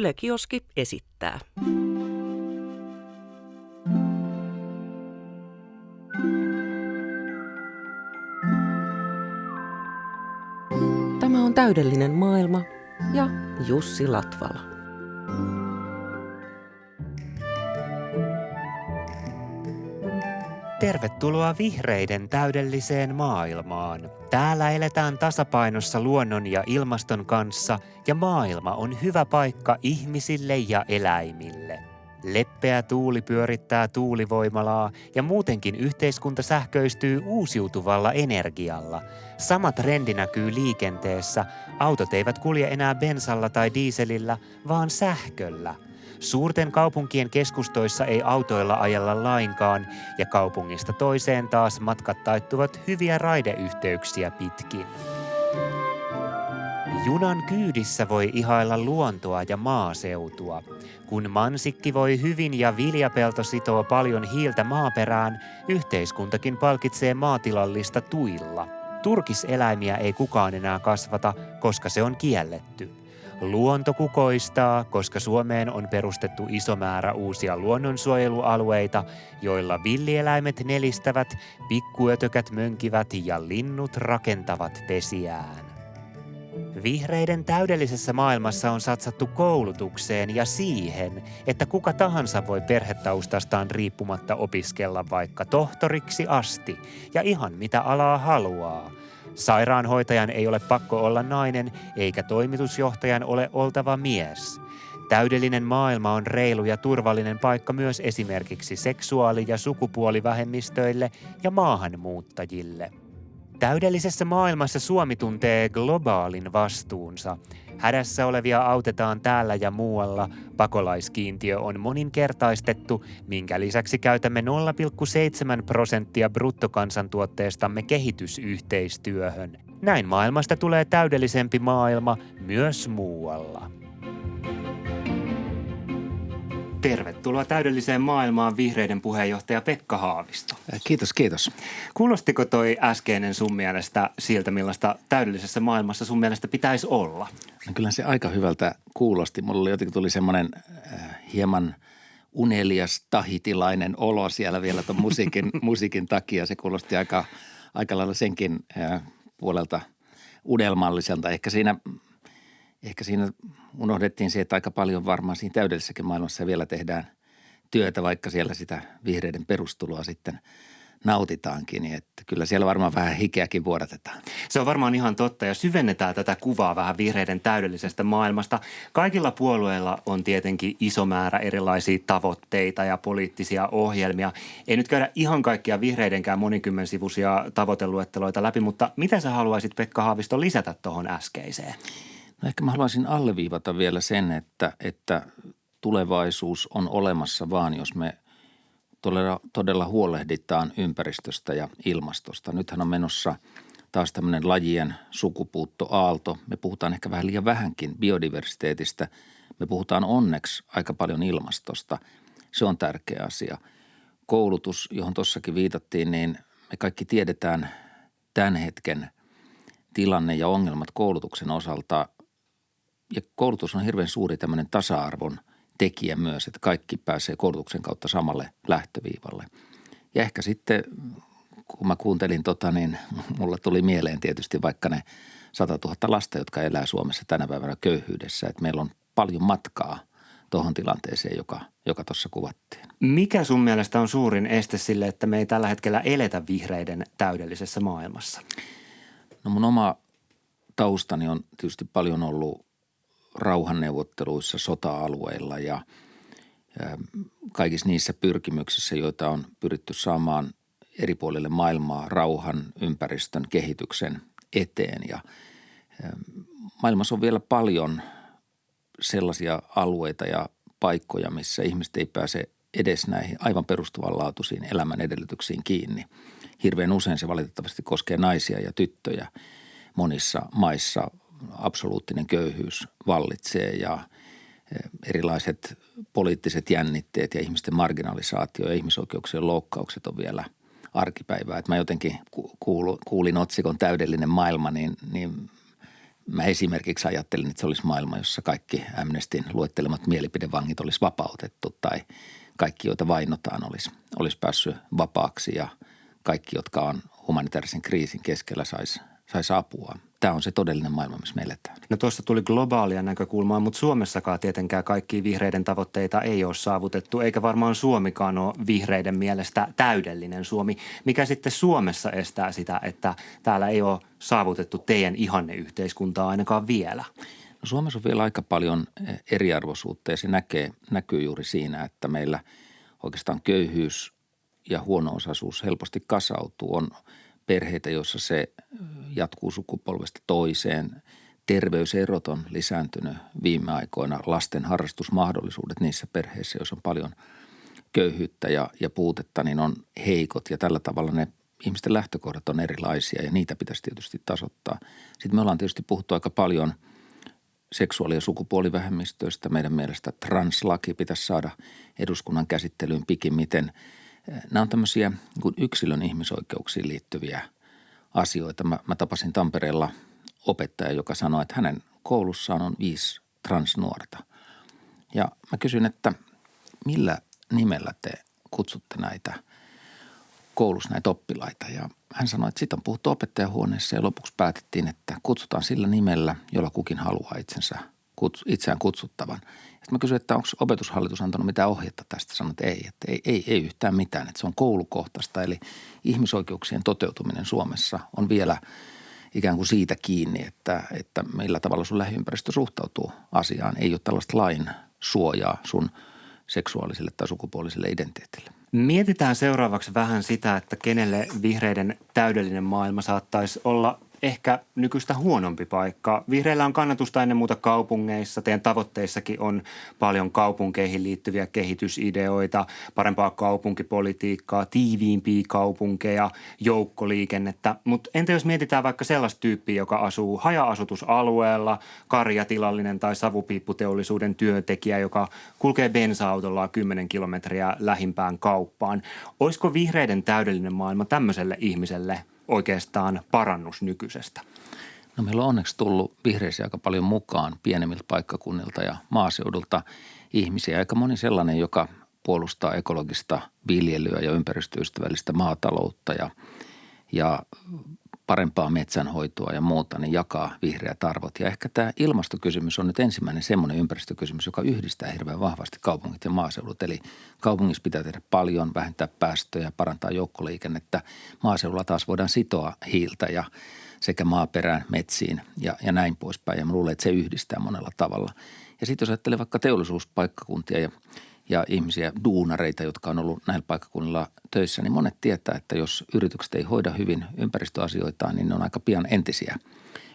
Yle Kioski esittää. Tämä on täydellinen maailma ja Jussi Latvala. Tervetuloa vihreiden täydelliseen maailmaan. Täällä eletään tasapainossa luonnon ja ilmaston kanssa ja maailma on hyvä paikka ihmisille ja eläimille. Leppeä tuuli pyörittää tuulivoimalaa ja muutenkin yhteiskunta sähköistyy uusiutuvalla energialla. Sama trendi näkyy liikenteessä. Autot eivät kulje enää bensalla tai diiselillä, vaan sähköllä – Suurten kaupunkien keskustoissa ei autoilla ajella lainkaan ja kaupungista toiseen taas matkat taittuvat hyviä raideyhteyksiä pitkin. Junan kyydissä voi ihailla luontoa ja maaseutua. Kun mansikki voi hyvin ja viljapelto sitoo paljon hiiltä maaperään, yhteiskuntakin palkitsee maatilallista tuilla. Turkiseläimiä ei kukaan enää kasvata, koska se on kielletty. Luonto kukoistaa, koska Suomeen on perustettu iso määrä uusia luonnonsuojelualueita, joilla villieläimet nelistävät, pikkuötökät mönkivät ja linnut rakentavat pesiään. Vihreiden täydellisessä maailmassa on satsattu koulutukseen ja siihen, että kuka tahansa voi perhetaustastaan riippumatta opiskella vaikka tohtoriksi asti ja ihan mitä alaa haluaa – Sairaanhoitajan ei ole pakko olla nainen, eikä toimitusjohtajan ole oltava mies. Täydellinen maailma on reilu ja turvallinen paikka myös esimerkiksi seksuaali- ja sukupuolivähemmistöille ja maahanmuuttajille. Täydellisessä maailmassa Suomi tuntee globaalin vastuunsa. Hädässä olevia autetaan täällä ja muualla. Pakolaiskiintiö on moninkertaistettu, minkä lisäksi käytämme 0,7 prosenttia bruttokansantuotteestamme kehitysyhteistyöhön. Näin maailmasta tulee täydellisempi maailma myös muualla. Tervetuloa täydelliseen maailmaan vihreiden puheenjohtaja Pekka Haavisto. Äh, kiitos, kiitos. Kuulostiko toi äskeinen sun mielestä siltä, millaista täydellisessä maailmassa sun mielestä pitäisi olla? No kyllä se aika hyvältä kuulosti. Mulla jotenkin tuli semmoinen äh, hieman unelias tahitilainen olo siellä vielä tuon musiikin, musiikin takia. Se kuulosti aika, aika lailla senkin äh, puolelta unelmalliselta. Ehkä siinä ehkä siinä unohdettiin se, että aika paljon varmaan siinä täydellisessäkin maailmassa vielä tehdään työtä, vaikka siellä sitä vihreiden perustuloa sitten nautitaankin, niin että kyllä siellä varmaan vähän hikeäkin vuodatetaan. Se on varmaan ihan totta ja syvennetään tätä kuvaa vähän vihreiden täydellisestä maailmasta. Kaikilla puolueilla on tietenkin iso määrä erilaisia tavoitteita ja poliittisia ohjelmia. Ei nyt käydä ihan kaikkia vihreidenkään monikymmensivuisia tavoiteluetteloita läpi, mutta mitä sä haluaisit Pekka Haavisto lisätä tuohon äskeiseen? No ehkä mä haluaisin alleviivata vielä sen, että, että tulevaisuus on olemassa vaan, jos me todella, todella huolehditaan ympäristöstä ja ilmastosta. Nythän on menossa taas tämmöinen lajien sukupuuttoaalto. Me puhutaan ehkä vähän liian vähänkin biodiversiteetistä. Me puhutaan onneksi aika paljon ilmastosta. Se on tärkeä asia. Koulutus, johon tuossakin viitattiin, niin me kaikki tiedetään tämän hetken tilanne ja ongelmat koulutuksen osalta ja koulutus on hirveän suuri tämmöinen tasa-arvon tekijä myös, että kaikki pääsee koulutuksen kautta samalle lähtöviivalle. Ja ehkä sitten, kun mä kuuntelin tota, niin mulla tuli mieleen tietysti vaikka ne 100 000 lasta, jotka elää Suomessa tänä päivänä köyhyydessä, että meillä on paljon matkaa tuohon tilanteeseen, joka joka tuossa kuvattiin. Mikä sun mielestä on suurin este sille, että me ei tällä hetkellä eletä vihreiden täydellisessä maailmassa? No mun oma taustani on tietysti paljon ollut rauhanneuvotteluissa sota-alueilla ja kaikissa niissä pyrkimyksissä, joita on pyritty saamaan eri puolille maailmaa rauhan, ympäristön, kehityksen eteen. Ja maailmassa on vielä paljon sellaisia alueita ja paikkoja, missä ihmiset ei pääse edes näihin aivan perustuvanlaatuisiin elämän edellytyksiin kiinni. Hirveän usein se valitettavasti koskee naisia ja tyttöjä monissa maissa absoluuttinen köyhyys vallitsee ja eh, erilaiset poliittiset jännitteet ja ihmisten marginalisaatio ja ihmisoikeuksien loukkaukset on vielä arkipäivää. Että mä jotenkin kuulin otsikon täydellinen maailma, niin, niin Mä esimerkiksi ajattelin, että se olisi maailma, jossa kaikki Amnestin luettelemat mielipidevangit olisi vapautettu tai kaikki, joita vainotaan, olisi, olisi päässyt vapaaksi ja kaikki, jotka on humanitaarisen kriisin keskellä, saisi sais apua tämä on se todellinen maailma, missä me eletään. No tuossa tuli globaalia näkökulmaa, mutta Suomessakaan tietenkään kaikki vihreiden tavoitteita ei ole saavutettu, eikä varmaan Suomikaan ole vihreiden mielestä täydellinen Suomi. Mikä sitten Suomessa estää sitä, että täällä ei ole saavutettu teidän ihanneyhteiskuntaa ainakaan vielä? No Suomessa on vielä aika paljon eriarvoisuutta ja se näkee, näkyy juuri siinä, että meillä oikeastaan köyhyys ja huono-osaisuus helposti kasautuu. On – perheitä, joissa se jatkuu sukupolvesta toiseen. Terveyserot on lisääntynyt viime aikoina. Lasten harrastusmahdollisuudet niissä perheissä, joissa on paljon köyhyyttä ja, ja puutetta, niin on heikot ja tällä tavalla ne ihmisten lähtökohdat on erilaisia ja niitä pitäisi tietysti tasoittaa. Sitten me ollaan tietysti puhuttu aika paljon seksuaali- ja sukupuolivähemmistöistä. Meidän mielestä translaki pitäisi saada eduskunnan käsittelyyn pikimmiten – Nämä on tämmöisiä niin yksilön ihmisoikeuksiin liittyviä asioita. Mä, mä tapasin Tampereella opettaja, joka sanoi, että hänen koulussaan on viisi transnuorta. Ja mä kysyin, että millä nimellä te kutsutte näitä koulussa näitä oppilaita. Ja hän sanoi, että siitä on puhuttu opettajahuoneessa ja lopuksi päätettiin, että kutsutaan sillä nimellä, jolla kukin haluaa itsensä, itseään kutsuttavan – sitten mä kysyin, että onko opetushallitus antanut mitään ohjetta tästä. Sanoin, että ei, että ei, ei, ei yhtään mitään, että se on koulukohtaista. Eli ihmisoikeuksien toteutuminen Suomessa on vielä ikään kuin siitä kiinni, että, että millä tavalla sun lähiympäristö suhtautuu asiaan. Ei ole tällaista lain suojaa sun seksuaaliselle tai sukupuoliselle identiteetille. Mietitään seuraavaksi vähän sitä, että kenelle vihreiden täydellinen maailma saattaisi olla ehkä nykyistä huonompi paikka. Vihreillä on kannatusta ennen muuta kaupungeissa. Teidän tavoitteissakin on paljon kaupunkeihin liittyviä kehitysideoita, parempaa kaupunkipolitiikkaa, tiiviimpiä kaupunkeja, joukkoliikennettä. Mutta entä jos mietitään vaikka sellaista tyyppiä, joka asuu haja-asutusalueella, karjatilallinen tai savupiipputeollisuuden työntekijä, joka kulkee bensa-autollaan 10 kilometriä lähimpään kauppaan. Olisiko vihreiden täydellinen maailma tämmöiselle ihmiselle – oikeastaan parannus nykyisestä? No meillä on onneksi tullut vihreisiä aika paljon mukaan pienemmiltä paikkakunnilta ja maaseudulta ihmisiä. Aika moni sellainen, joka puolustaa ekologista viljelyä ja ympäristöystävällistä maataloutta ja, ja parempaa metsänhoitoa ja muuta, niin jakaa vihreät arvot. Ja ehkä tämä ilmastokysymys on nyt ensimmäinen semmoinen ympäristökysymys, joka yhdistää hirveän vahvasti kaupungit ja maaseudut. Eli kaupungissa pitää tehdä paljon, vähentää päästöjä, parantaa joukkoliikennettä. Maaseudulla taas voidaan sitoa hiiltä ja sekä maaperään, metsiin ja, ja näin poispäin. Ja mä luulen, että se yhdistää monella tavalla. Ja sitten jos ajattelee vaikka teollisuuspaikkakuntia ja ja ihmisiä, duunareita, jotka on ollut näillä paikkakunnilla töissä, niin monet tietää, että jos yritykset ei hoida hyvin ympäristöasioitaan, niin ne on aika pian entisiä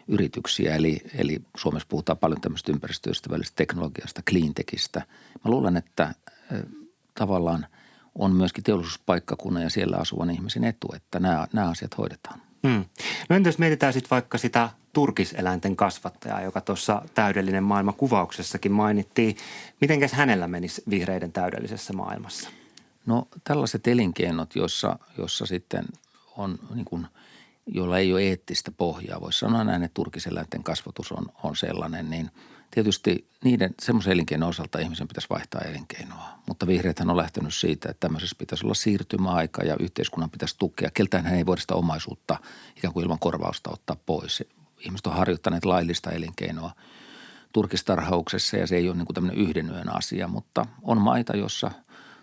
yrityksiä. Eli, eli Suomessa puhutaan paljon tämmöistä ympäristöystävällisestä teknologiasta, cleantechistä. Mä luulen, että tavallaan on myöskin teollisuuspaikkakunnan ja siellä asuvan ihmisen etu, että nämä, nämä asiat hoidetaan. Hmm. No entä jos mietitään sitten vaikka sitä turkiseläinten kasvattajaa, joka tuossa täydellinen maailma kuvauksessakin mainittiin. Mitenkäs hänellä menisi vihreiden täydellisessä maailmassa? No tällaiset elinkeinot, joissa, jossa sitten on niin kuin, joilla ei ole eettistä pohjaa, voisi sanoa näin, että turkiseläinten kasvatus on, on sellainen, niin tietysti niiden semmoisen elinkeinon osalta ihmisen pitäisi vaihtaa elinkeinoa. Mutta vihreäthän on lähtenyt siitä, että tämmöisessä pitäisi olla siirtymäaika ja yhteiskunnan pitäisi tukea. Keltään hän ei voida sitä omaisuutta ikään kuin ilman korvausta ottaa pois ihmiset on harjoittaneet laillista elinkeinoa turkistarhauksessa ja se ei ole niin kuin tämmöinen yhden yön asia, mutta on maita, jossa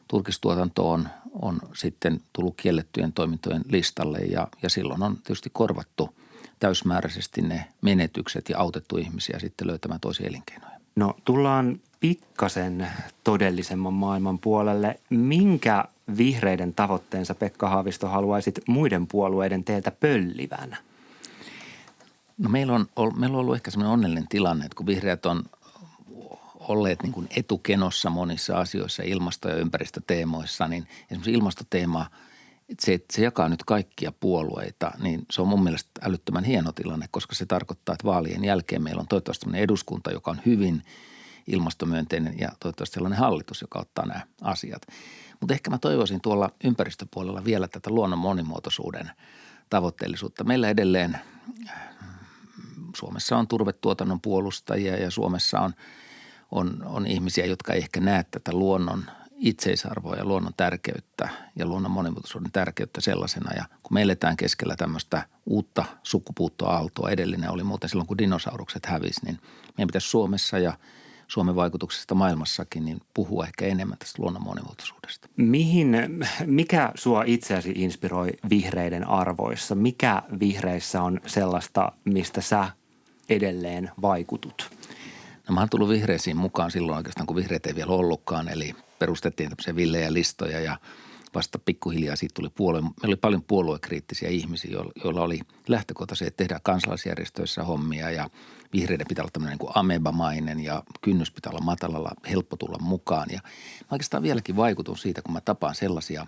turkistuotanto on, on sitten tullut kiellettyjen toimintojen listalle ja, ja silloin on tietysti korvattu täysmääräisesti ne menetykset ja autettu ihmisiä sitten löytämään toisia elinkeinoja. No tullaan pikkasen todellisemman maailman puolelle. Minkä vihreiden tavoitteensa Pekka Haavisto haluaisit muiden puolueiden teiltä pöllivänä? No meillä on, meillä on ollut ehkä semmoinen onnellinen tilanne, että kun vihreät on olleet niin kuin etukenossa monissa asioissa, ilmasto- ja ympäristöteemoissa, niin esimerkiksi ilmastoteema, että se, että se jakaa nyt kaikkia puolueita, niin se on mun mielestä älyttömän hieno tilanne, koska se tarkoittaa, että vaalien jälkeen meillä on toivottavasti eduskunta, joka on hyvin ilmastomyönteinen ja toivottavasti sellainen hallitus, joka ottaa nämä asiat. Mutta ehkä mä toivoisin tuolla ympäristöpuolella vielä tätä luonnon monimuotoisuuden tavoitteellisuutta. Meillä edelleen Suomessa on turvetuotannon puolustajia ja Suomessa on, on, on ihmisiä, jotka ei ehkä näe tätä luonnon itseisarvoa ja luonnon tärkeyttä ja luonnon monimuotoisuuden tärkeyttä sellaisena. Ja kun me eletään keskellä tämmöistä uutta sukupuuttoaaltoa, edellinen oli muuten silloin, kun dinosaurukset hävisi, niin meidän pitäisi Suomessa ja Suomen vaikutuksesta maailmassakin, niin puhua ehkä enemmän tästä luonnon monimuotoisuudesta. Mihin, mikä sua itseäsi inspiroi vihreiden arvoissa? Mikä vihreissä on sellaista, mistä sä edelleen vaikutut? No mä oon tullut vihreisiin mukaan silloin oikeastaan, kun vihreät ei vielä ollutkaan, eli perustettiin tämmöisiä villejä listoja ja vasta pikkuhiljaa siitä tuli puolue. Meillä oli paljon puoluekriittisiä ihmisiä, joilla oli lähtökohta se, että tehdään kansalaisjärjestöissä hommia ja vihreiden pitää olla tämmöinen niin amebamainen ja kynnys pitää olla matalalla, helppo tulla mukaan. Ja mä oikeastaan vieläkin vaikutun siitä, kun mä tapaan sellaisia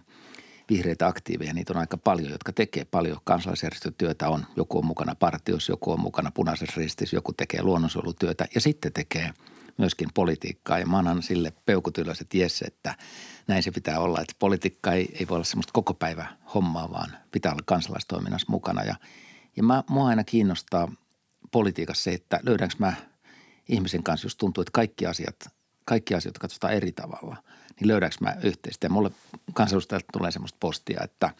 vihreitä aktiiveja, niitä on aika paljon, jotka tekee paljon kansalaisjärjestötyötä. On, joku on mukana partiossa, joku on mukana punaisessa ristissä, joku tekee luonnonsuojelutyötä ja sitten tekee – myöskin politiikkaa. Ja mä annan sille peukutylläiset jes, että näin se pitää olla. Että politiikka ei, ei voi olla semmoista koko päivä hommaa, vaan pitää olla kansalaistoiminnassa mukana. Ja, ja mä, mua aina kiinnostaa politiikassa se, että löydänkö mä ihmisen kanssa, jos tuntuu, että kaikki asiat, kaikki asiat katsotaan eri tavalla, niin löydänkö mä yhteistä. Ja mulle kansanedustajat tulee semmoista postia, että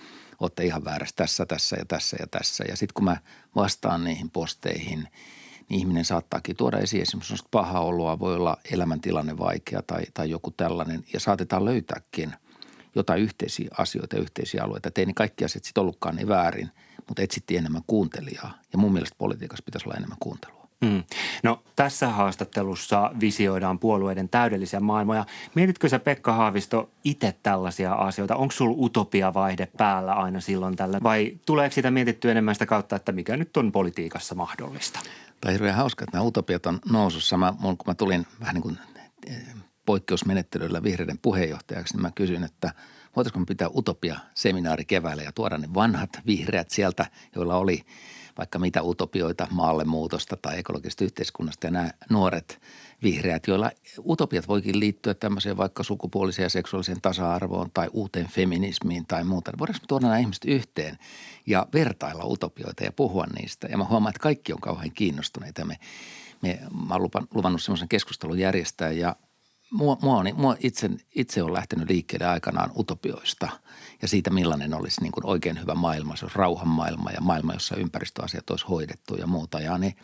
olette ihan väärässä tässä, tässä ja tässä ja tässä. Ja sitten kun mä vastaan niihin posteihin – niin ihminen saattaakin tuoda esiin esimerkiksi pahaa oloa, voi olla elämäntilanne vaikea tai, tai joku tällainen ja saatetaan löytääkin jotain yhteisiä asioita ja yhteisiä alueita. Niin kaikki asiat sitten ollutkaan niin väärin, mutta etsittiin enemmän kuuntelijaa ja mun mielestä politiikassa pitäisi olla enemmän kuuntelua. Mm. No tässä haastattelussa visioidaan puolueiden täydellisiä maailmoja. Mietitkö sä Pekka Haavisto itse tällaisia asioita? Onko sulla utopiavaihde päällä aina silloin tällä vai tuleeko sitä mietittyä enemmän sitä kautta, että mikä nyt on politiikassa mahdollista? Tämä on hirveän hauska, että nämä utopiat on nousussa. Mä, kun mä tulin vähän niin kuin eh, poikkeusmenettelyllä vihreiden puheenjohtajaksi, niin mä kysyin, että voitaisiko me pitää utopia-seminaari keväällä ja tuoda ne vanhat vihreät sieltä, joilla oli vaikka mitä utopioita maallemuutosta tai ekologisesta yhteiskunnasta ja nämä nuoret vihreät, joilla utopiat voikin liittyä tämmöiseen vaikka sukupuoliseen ja seksuaaliseen tasa-arvoon tai uuteen feminismiin tai muuta. Voidaanko tuoda nämä ihmiset yhteen ja vertailla utopioita ja puhua niistä? Ja mä huomaan, että kaikki on kauhean kiinnostuneita. Me, me, mä oon luvannut semmoisen keskustelun järjestää ja mua, mua, on, mua itse, itse on lähtenyt liikkeelle aikanaan utopioista ja siitä, millainen olisi niin kuin oikein hyvä maailma. Se olisi rauhan maailma ja maailma, jossa ympäristöasiat olisi hoidettu ja muuta. Ja ne,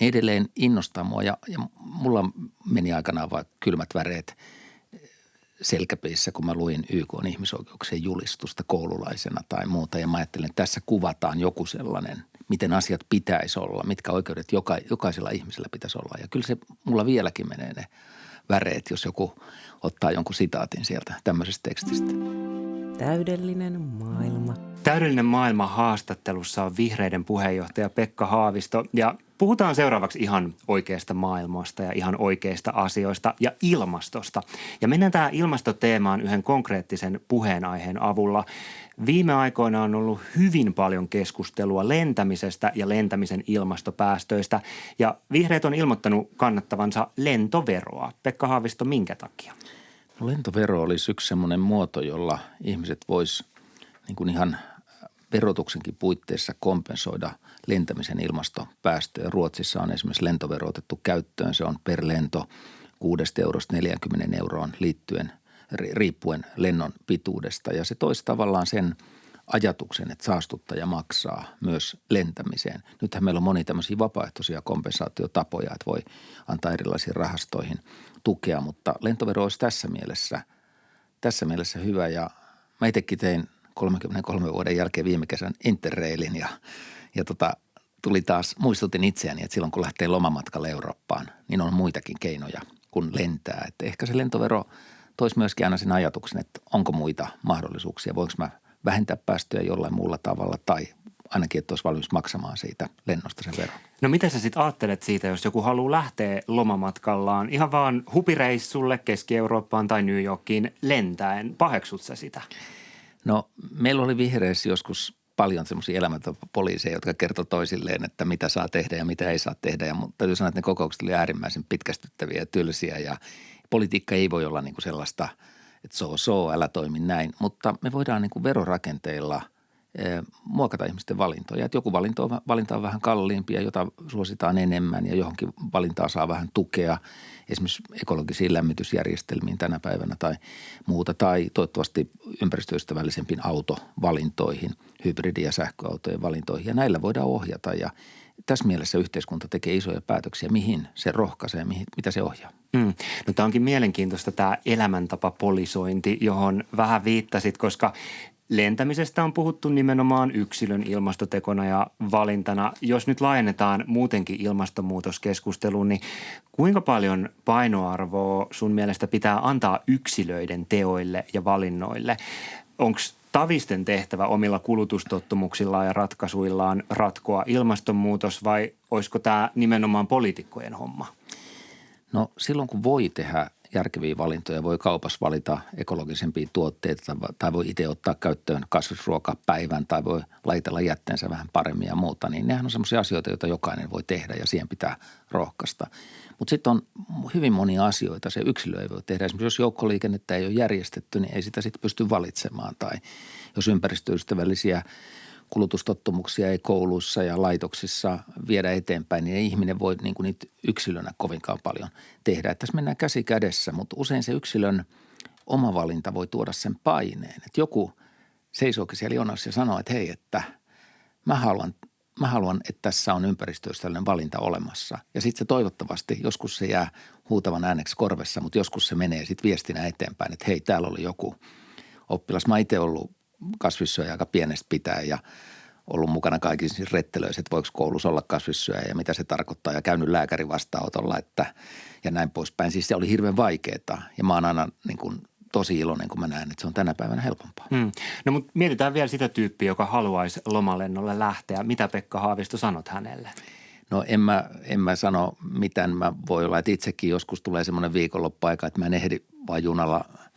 ne edelleen innostaa mua ja, ja mulla meni aikanaan vaikka kylmät väreet selkäpeissä, kun mä luin YK on ihmisoikeuksien julistusta koululaisena tai muuta. Ja mä ajattelin, että tässä kuvataan joku sellainen, miten asiat pitäisi olla, mitkä oikeudet joka, jokaisella ihmisellä pitäisi olla. Ja kyllä se mulla vieläkin menee ne väreet, jos joku ottaa jonkun sitaatin sieltä tämmöisestä tekstistä. Täydellinen maailma. Täydellinen maailma haastattelussa on vihreiden puheenjohtaja Pekka Haavisto ja Puhutaan seuraavaksi ihan oikeasta maailmasta ja ihan oikeista asioista ja ilmastosta. Ja mennään tähän ilmastoteemaan yhden konkreettisen puheenaiheen avulla. Viime aikoina on ollut hyvin paljon keskustelua lentämisestä ja lentämisen ilmastopäästöistä. Ja vihreät on ilmoittanut kannattavansa lentoveroa. Pekka Haavisto, minkä takia? No, lentovero olisi yksi semmoinen muoto, jolla ihmiset vois niin kuin ihan verotuksenkin puitteissa kompensoida lentämisen ilmastopäästöjä. Ruotsissa on esimerkiksi lentovero otettu käyttöön. Se on per lento 6 eurosta 40 euroon liittyen riippuen lennon pituudesta. Ja se toisi tavallaan sen ajatuksen, että saastuttaja maksaa myös lentämiseen. Nythän meillä on moni tämmöisiä vapaaehtoisia kompensaatiotapoja, että voi antaa erilaisiin rahastoihin tukea, mutta lentovero olisi tässä mielessä, tässä mielessä hyvä ja mä itsekin tein 33 vuoden jälkeen viime kesän Interrailin ja, ja tota, tuli taas, muistutin itseäni, että silloin kun lähtee lomamatkalle Eurooppaan, niin on muitakin keinoja kuin lentää. Että ehkä se lentovero toisi myöskin aina sen ajatuksen, että onko muita mahdollisuuksia, voinko mä vähentää päästöjä jollain muulla tavalla tai ainakin, että olisi valmis maksamaan siitä lennosta sen veron. No mitä sä sitten ajattelet siitä, jos joku haluaa lähteä lomamatkallaan ihan vaan hupireissulle Keski-Eurooppaan tai New Yorkiin lentäen? Paheksut sä sitä? No meillä oli vihreissä joskus paljon semmoisia elämäntapapoliiseja, jotka kertoi toisilleen, että mitä saa tehdä ja mitä ei saa tehdä. Ja mutta täytyy sanoa, että ne kokoukset oli äärimmäisen pitkästyttäviä ja tylsiä ja politiikka ei voi olla niin kuin sellaista, että so so, älä toimi näin. Mutta me voidaan niin kuin verorakenteilla muokata ihmisten valintoja. Että joku valinta on, valinta on vähän kalliimpi ja jota suositaan enemmän ja johonkin valintaa saa vähän tukea esimerkiksi ekologisiin lämmitysjärjestelmiin tänä päivänä tai muuta. Tai toivottavasti ympäristöystävällisempiin autovalintoihin, hybridi- ja sähköautojen valintoihin. Ja näillä voidaan ohjata ja tässä mielessä yhteiskunta tekee isoja päätöksiä, mihin se rohkaisee, mihin, mitä se ohjaa. Mm. No tämä onkin mielenkiintoista tämä elämäntapapolisointi, johon vähän viittasit, koska lentämisestä on puhuttu nimenomaan yksilön ilmastotekona ja valintana. Jos nyt laajennetaan muutenkin ilmastonmuutoskeskusteluun, niin kuinka paljon painoarvoa sun mielestä pitää antaa yksilöiden teoille ja valinnoille? Onko tavisten tehtävä omilla kulutustottumuksillaan ja ratkaisuillaan ratkoa ilmastonmuutos vai olisiko tämä nimenomaan poliitikkojen homma? No silloin kun voi tehdä järkeviä valintoja, voi kaupassa valita ekologisempia tuotteita tai voi itse ottaa käyttöön kasvisruokapäivän tai voi laitella jätteensä vähän paremmin ja muuta, niin nehän on sellaisia asioita, joita jokainen voi tehdä ja siihen pitää rohkaista. Mutta sitten on hyvin monia asioita, se yksilö ei voi tehdä. Esimerkiksi jos joukkoliikennettä ei ole järjestetty, niin ei sitä sitten pysty valitsemaan tai jos ympäristöystävällisiä – kulutustottumuksia ei kouluissa ja laitoksissa viedä eteenpäin, niin ei ihminen voi niin kuin niitä yksilönä kovinkaan paljon tehdä. Että tässä mennään käsi kädessä, mutta usein se yksilön oma valinta voi tuoda sen paineen. Että joku seisookin siellä jonossa ja sanoo, että hei, että mä haluan, mä haluan että tässä on ympäristöystävällinen valinta olemassa. Ja sitten se toivottavasti, joskus se jää huutavan ääneksi korvessa, mutta joskus se menee sitten viestinä eteenpäin, että hei, täällä oli joku oppilas. Mä itse ollut kasvissyöjä aika pienestä pitää ja ollut mukana kaikissa rettelöissä, että voiko koulussa olla kasvissyöjä ja mitä se tarkoittaa ja käynyt lääkärin vastaanotolla että, ja näin poispäin. Siis se oli hirveän vaikeaa ja mä oon aina niin kuin tosi iloinen, kun mä näen, että se on tänä päivänä helpompaa. Hmm. No mutta mietitään vielä sitä tyyppiä, joka haluaisi lomalennolle lähteä. Mitä Pekka Haavisto sanot hänelle? No en mä, en mä sano mitään. Mä voi olla, että itsekin joskus tulee semmoinen viikonloppuaika, että mä en ehdi vaan junalla –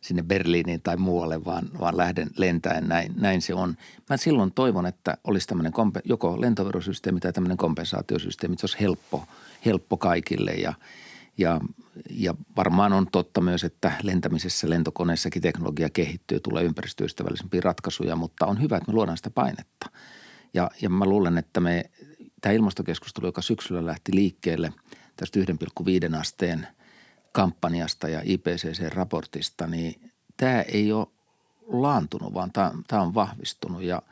sinne Berliiniin tai muualle, vaan, vaan lähden lentäen. Näin, näin se on. Mä silloin toivon, että olisi tämmöinen kompe, joko lentoverosysteemi tai tämmöinen kompensaatiosysteemi, että se olisi helppo, helppo kaikille ja, ja, ja varmaan on totta myös, että lentämisessä lentokoneessakin teknologia kehittyy, tulee ympäristöystävällisempiä ratkaisuja, mutta on hyvä, että me luodaan sitä painetta. Ja, ja mä luulen, että me, tämä ilmastokeskustelu, joka syksyllä lähti liikkeelle tästä 1,5 asteen – kampanjasta ja IPCC-raportista, niin tämä ei ole laantunut, vaan tämä on vahvistunut ja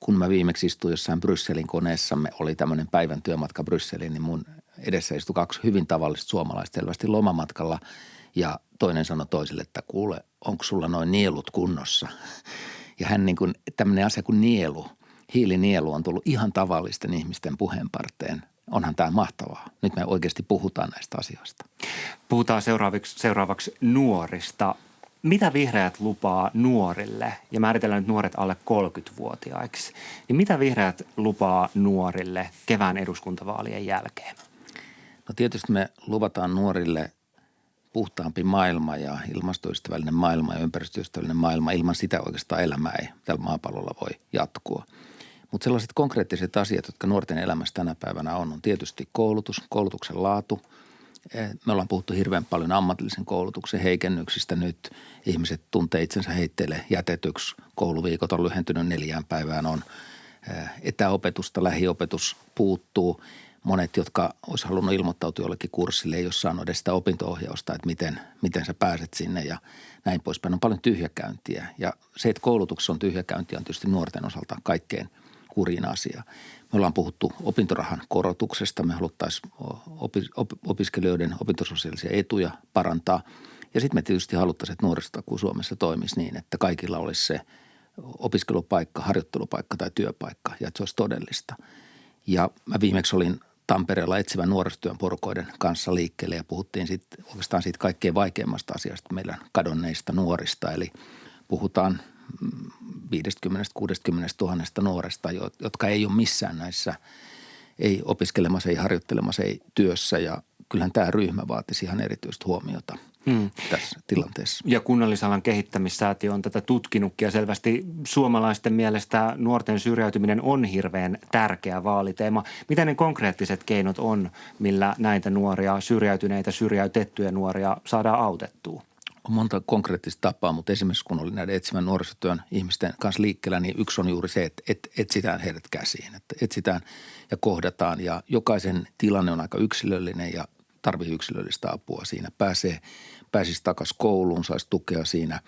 kun mä viimeksi istuin jossain Brysselin koneessamme, oli tämmöinen päivän työmatka Brysseliin, niin mun edessä istui kaksi hyvin tavallista suomalaista selvästi lomamatkalla ja toinen sanoi toiselle, että kuule, onko sulla noin nielut kunnossa? Ja hän niin kuin, tämmöinen asia kuin nielu, hiilinielu on tullut ihan tavallisten ihmisten puheenparteen onhan tämä mahtavaa. Nyt me oikeasti puhutaan näistä asioista. Puhutaan seuraavaksi, seuraavaksi nuorista. Mitä vihreät lupaa nuorille, ja määritellään nyt nuoret alle 30-vuotiaiksi, niin mitä vihreät lupaa nuorille kevään eduskuntavaalien jälkeen? No tietysti me luvataan nuorille puhtaampi maailma ja ilmastoystävällinen maailma ja ympäristöystävällinen maailma. Ilman sitä oikeastaan elämä ei tällä maapallolla voi jatkua – mutta sellaiset konkreettiset asiat, jotka nuorten elämässä tänä päivänä on, on tietysti koulutus, koulutuksen laatu. Eh, me ollaan puhuttu hirveän paljon ammatillisen koulutuksen heikennyksistä nyt. Ihmiset tuntee itsensä heitteille jätetyksi. Kouluviikot on lyhentynyt neljään päivään. On eh, etäopetusta, lähiopetus puuttuu. Monet, jotka olisi halunnut ilmoittautua jollekin kurssille, ei ole saanut edes sitä opinto-ohjausta, että miten, miten sä pääset sinne ja näin poispäin. On paljon tyhjäkäyntiä ja se, että koulutuksessa on tyhjäkäyntiä on tietysti nuorten osalta kaikkein – kurin asia. Me ollaan puhuttu opintorahan korotuksesta. Me haluttaisiin opiskelijoiden opintososiaalisia etuja parantaa. Ja sitten me tietysti haluttaisiin, että nuorisotakuu Suomessa toimisi niin, että kaikilla olisi se opiskelupaikka, harjoittelupaikka tai työpaikka ja että se olisi todellista. Ja mä viimeksi olin Tampereella etsivän nuorisotyön porukoiden kanssa liikkeelle ja puhuttiin sitten oikeastaan siitä kaikkein vaikeimmasta asiasta meidän kadonneista nuorista. Eli puhutaan 50-60 tuhannesta nuoresta, jotka ei ole missään näissä, ei opiskelemassa, ei harjoittelemassa, ei työssä ja kyllähän tämä ryhmä vaatisi ihan erityistä huomiota hmm. tässä tilanteessa. Ja kunnallisalan kehittämissäätiö on tätä tutkinutkin ja selvästi suomalaisten mielestä nuorten syrjäytyminen on hirveän tärkeä vaaliteema. Mitä ne konkreettiset keinot on, millä näitä nuoria, syrjäytyneitä, syrjäytettyjä nuoria saadaan autettua? On monta konkreettista tapaa, mutta esimerkiksi kun oli näiden etsivän nuorisotyön ihmisten kanssa liikkeellä, niin yksi on juuri se, että, että etsitään heidät käsiin, että etsitään ja kohdataan ja jokaisen tilanne on aika yksilöllinen ja tarvii yksilöllistä apua siinä. Pääsee, pääsisi takaisin kouluun, saisi tukea siinä.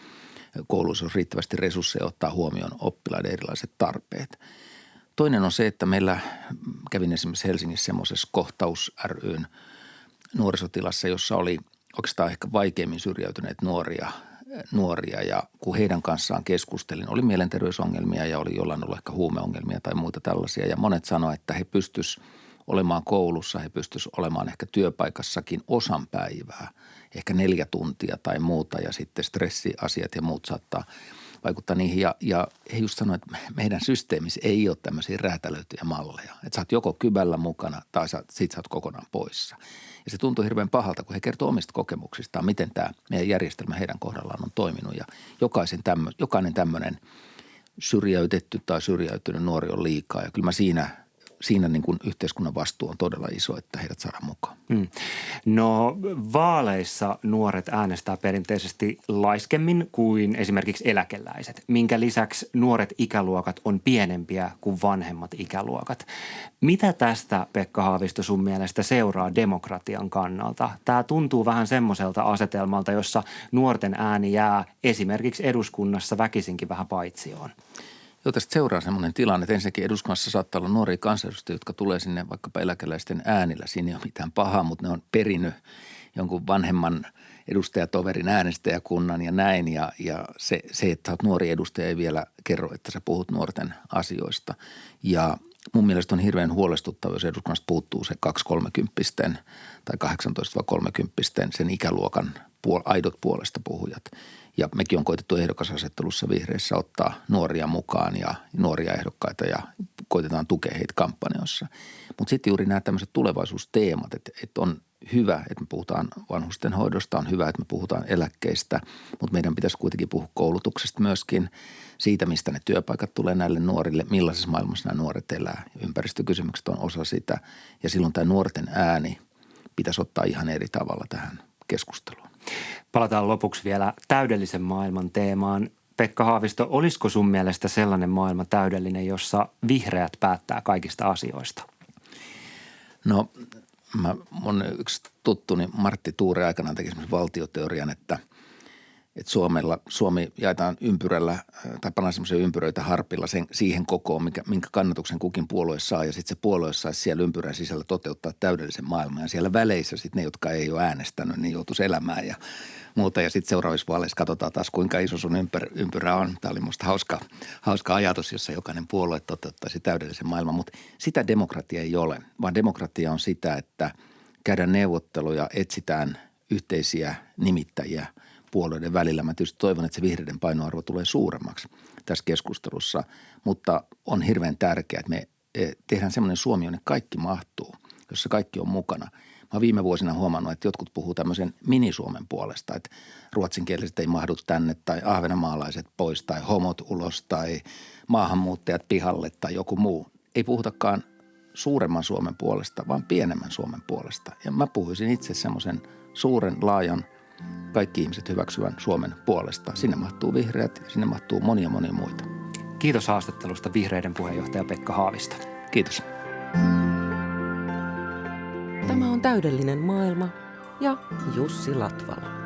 Kouluissa on riittävästi resursseja ottaa huomioon oppilaiden erilaiset tarpeet. Toinen on se, että meillä kävin esimerkiksi Helsingissä semmoisessa kohtaus ryn nuorisotilassa, jossa oli oikeastaan ehkä vaikeimmin syrjäytyneet nuoria, nuoria. Ja kun heidän kanssaan keskustelin, oli mielenterveysongelmia ja oli jollain ollut ehkä huumeongelmia tai muita tällaisia. Ja monet sanoivat, että he pystyisivät olemaan koulussa, he pystyisivät olemaan ehkä työpaikassakin osan päivää, ehkä neljä tuntia tai muuta. Ja sitten stressiasiat ja muut saattaa vaikuttaa niihin. Ja, ja he just sanoivat, että meidän systeemissä ei ole tämmöisiä räätälöityjä malleja. Että sä oot joko kybällä mukana tai sä, sit sä oot kokonaan poissa. Ja se tuntuu hirveän pahalta, kun he kertoo omista kokemuksistaan, miten tämä meidän järjestelmä heidän kohdallaan on toiminut. Ja jokaisen tämmö, jokainen tämmöinen syrjäytetty tai syrjäytynyt nuori on liikaa. Ja kyllä mä siinä siinä niin kuin yhteiskunnan vastuu on todella iso, että heidät saadaan mukaan. Hmm. No vaaleissa nuoret äänestää perinteisesti laiskemmin kuin esimerkiksi eläkeläiset, minkä lisäksi nuoret ikäluokat on pienempiä kuin vanhemmat ikäluokat. Mitä tästä, Pekka Haavisto, sun mielestä seuraa demokratian kannalta? Tämä tuntuu vähän semmoiselta asetelmalta, jossa nuorten ääni jää esimerkiksi eduskunnassa väkisinkin vähän paitsioon. Joo, tästä seuraa sellainen tilanne, että ensinnäkin eduskunnassa saattaa olla nuoria kansanedustajia, jotka tulee sinne vaikkapa eläkeläisten äänillä. Siinä ei ole mitään pahaa, mutta ne on perinyt jonkun vanhemman edustajatoverin äänestäjäkunnan ja näin. Ja, ja se, se, että olet nuori edustaja ei vielä kerro, että sä puhut nuorten asioista. Ja mun mielestä on hirveän huolestuttava, jos eduskunnasta puuttuu se 2-30 tai 18-30 sen ikäluokan puol- aidot puolesta puhujat. Ja mekin on koitettu ehdokasasettelussa vihreissä ottaa nuoria mukaan ja nuoria ehdokkaita ja koitetaan tukea heitä kampanjoissa. Mutta sitten juuri nämä tämmöiset tulevaisuusteemat, että, että on hyvä, että me puhutaan vanhusten hoidosta, on hyvä, että me puhutaan eläkkeistä, mutta meidän pitäisi kuitenkin puhua koulutuksesta myöskin, siitä, mistä ne työpaikat tulee näille nuorille, millaisessa maailmassa nämä nuoret elää. Ympäristökysymykset on osa sitä ja silloin tämä nuorten ääni pitäisi ottaa ihan eri tavalla tähän keskusteluun. Palataan lopuksi vielä täydellisen maailman teemaan. Pekka Haavisto, olisiko sun mielestä sellainen maailma täydellinen, jossa vihreät päättää kaikista asioista? No, mä, mun yksi tuttuni Martti Tuure aikanaan teki valtioteorian, että – että Suomella, Suomi jaetaan ympyrällä äh, tai pannaan semmoisia ympyröitä harpilla sen, siihen kokoon, mikä, minkä kannatuksen kukin puolue saa. Ja sitten se puolue saisi siellä ympyrän sisällä toteuttaa täydellisen maailman. Ja siellä väleissä sitten ne, jotka ei ole äänestänyt, niin joutuisi elämään ja muuta. Ja sitten seuraavissa vaaleissa katsotaan taas, kuinka iso sun ympyrä, ympyrä on. Tämä oli musta hauska, hauska ajatus, jossa jokainen puolue toteuttaisi täydellisen maailman. Mutta sitä demokratia ei ole, vaan demokratia on sitä, että käydään neuvotteluja, etsitään yhteisiä nimittäjiä – puolueiden välillä. Mä tietysti toivon, että se vihreiden painoarvo tulee suuremmaksi tässä keskustelussa, mutta on hirveän tärkeää, että me e, tehdään semmoinen Suomi, jonne kaikki mahtuu, jossa kaikki on mukana. Mä viime vuosina huomannut, että jotkut puhuu tämmöisen minisuomen puolesta, että ruotsinkieliset ei mahdu tänne tai ahvenamaalaiset pois tai homot ulos tai maahanmuuttajat pihalle tai joku muu. Ei puhutakaan suuremman Suomen puolesta, vaan pienemmän Suomen puolesta. Ja mä puhuisin itse semmoisen suuren, laajan – kaikki ihmiset hyväksyvän Suomen puolesta. Sinne mahtuu vihreät ja sinne mahtuu monia monia muita. Kiitos haastattelusta vihreiden puheenjohtaja Pekka Haavista. Kiitos. Tämä on täydellinen maailma ja Jussi Latvala.